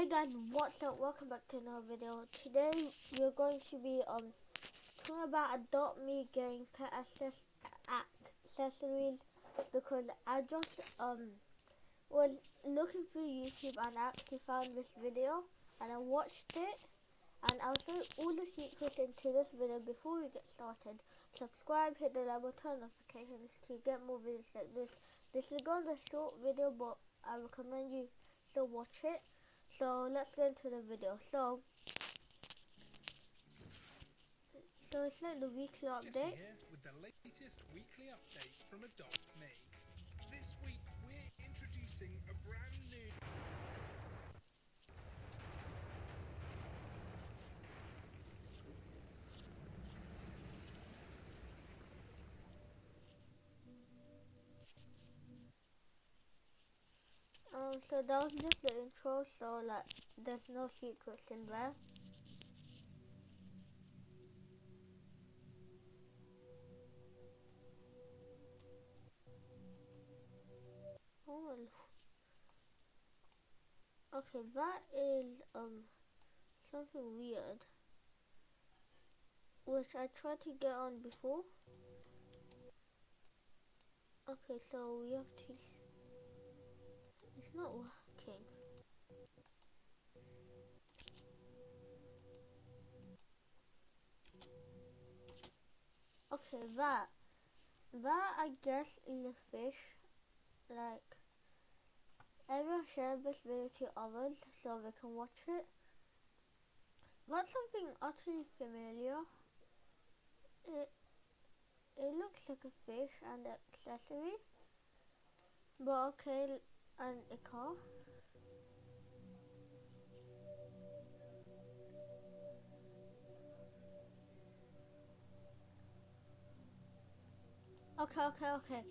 Hey guys, what's up? Welcome back to another video. Today we're going to be um talking about Adopt Me getting pet access accessories because I just um was looking through YouTube and I actually found this video and I watched it and I'll show all the secrets into this video before we get started. Subscribe, hit the like button, notifications to get more videos like this. This is going to be a short video but I recommend you still watch it. So let's get into the video. So, so it's like the weekly update. Jesse here with the latest weekly update from Adopt Me. This week we're introducing a brand new So that was just the intro. So like, there's no secrets in there. Oh, okay, that is um something weird, which I tried to get on before. Okay, so we have to. It's not working. Okay, that. That, I guess, is a fish. Like, everyone share this video to others so they can watch it. That's something utterly familiar. It, it looks like a fish and accessory. But okay, and a car. Okay, okay, okay.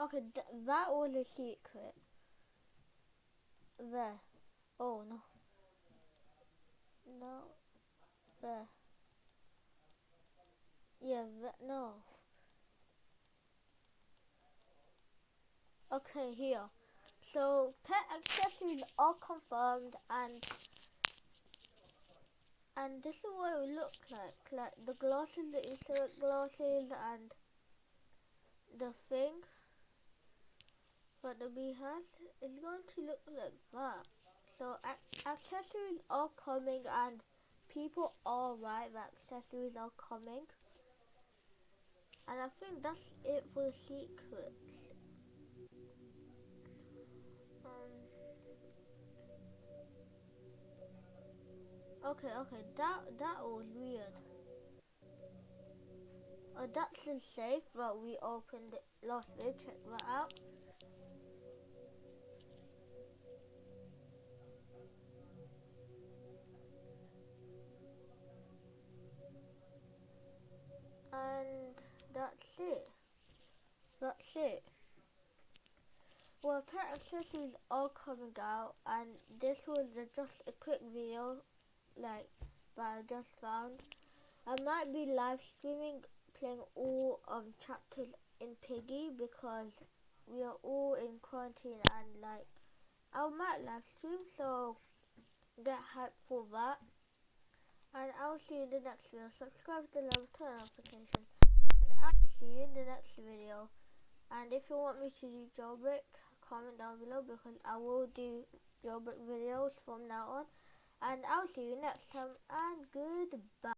Okay, th that was a secret. There. Oh, no. No. There. Yeah, no. Okay, here. So, pet accessories are confirmed and and this is what it will look like. Like the glasses, the insert glasses and the thing that the bee has is going to look like that. So accessories are coming and people are right that accessories are coming. And I think that's it for the secrets. Okay, okay, that that was weird. Uh, that's safe that we opened it last week. Check that out. And that's it. That's it. Well, pet accessories are coming out, and this was just a quick video like that I just found. I might be live streaming playing all um chapters in Piggy because we are all in quarantine and like I might live stream so get hyped for that. And I'll see you in the next video. Subscribe to the level turn notifications. And I'll see you in the next video. And if you want me to do jailbreak, comment down below because I will do jailbreak videos from now on and I'll see you next time and goodbye.